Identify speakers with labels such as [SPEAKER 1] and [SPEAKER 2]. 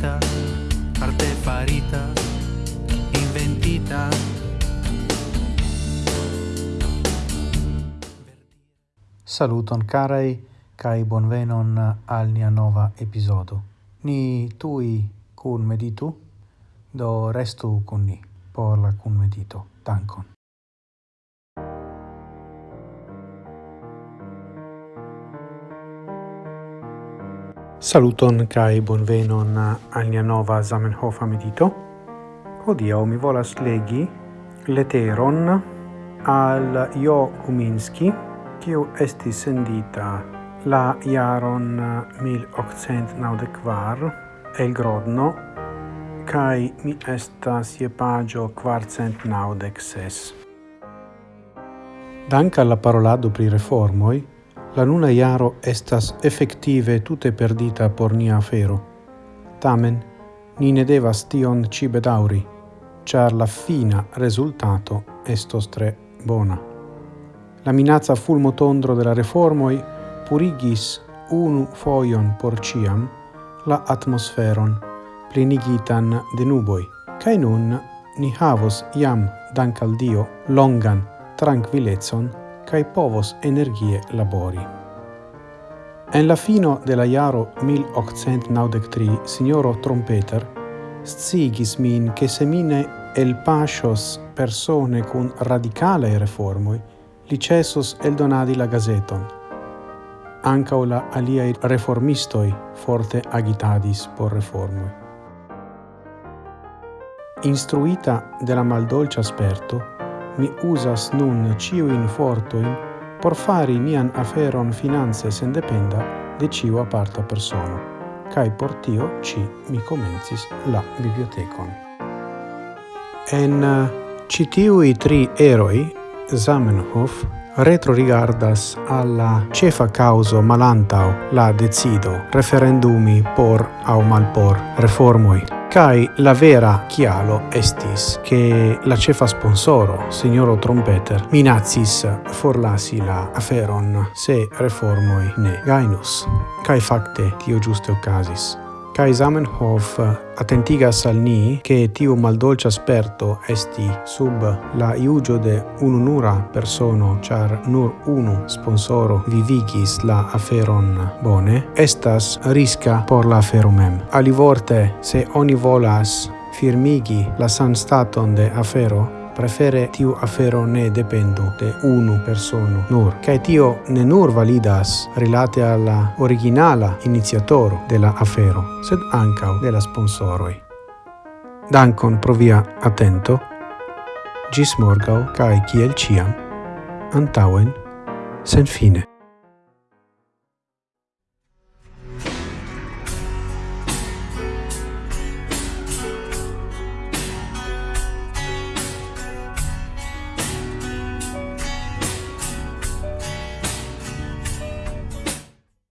[SPEAKER 1] farita arte farita, inventita.
[SPEAKER 2] Saluton carai, cae bonvenon al nia nova episodo. Ni tui cun meditu, do restu cun ni por la cun medito. Dankon. Saluton kai bonvenon al nia nova Zamenhof medito. Hodiaŭ mi volas legi leteron al Jo Kuminski, kiu estis sendita la jaron 1894 el Grodno, kai mi estas je pagio quarcent naudec ses. Dank alla parolado pri reformoi, La nuna iaro estas effective tute perdita por nia afero. Tamen, ni ne devas tion ci bedauri, char la fina resultato estos tre bona. La minazza fulmotondro tondro della reformoi purigis unu foion por ciam la atmosferon plenigitan de nuboi, cae nun ni havos iam, dank al Dio, longan tranquillezon cae povos energie labori. En la fino de la iaro 1893, signoro Trompeter scigis min che se mine el pasios persone cun radicale reformoi, licesus el donadi la gazeton. Anca la aliai reformistoi forte agitadis por reformoi. Instruita de la maldolcia sperto, mi usas nun ciu in fortoin por fari mian aferon finance sendependa de ciu aparta persona. cae por tio ci mi comencis la bibliotecon. En eh, citiui tri eroi, Zamenhof, retro rigardas alla cefa causo malantau la decido referendumi por au malpor reformoi. Kai la vera chialo estis che la cefa sponsoro, signoro Trompeter, minazis forlasi la aferon se reformoi ne gainus. Kai facte tio giuste ocasis. Kai Zamenhof eh, attentigas al ni che tiu maldolcia sperto esti sub la iugio de ununura persono char nur unu sponsoro vivigis la aferon bone estas risca por la afero mem. Alivorte se oni volas firmigi la san staton de afero prefere tiu afero ne dependu de unu persono nur. Kai tio ne nur validas rilate alla originala iniziatoro de la afero sed anca de la sponsoroi. Dankon pro via attento. Gis morgau kai kiel ciam. Antauen sen fine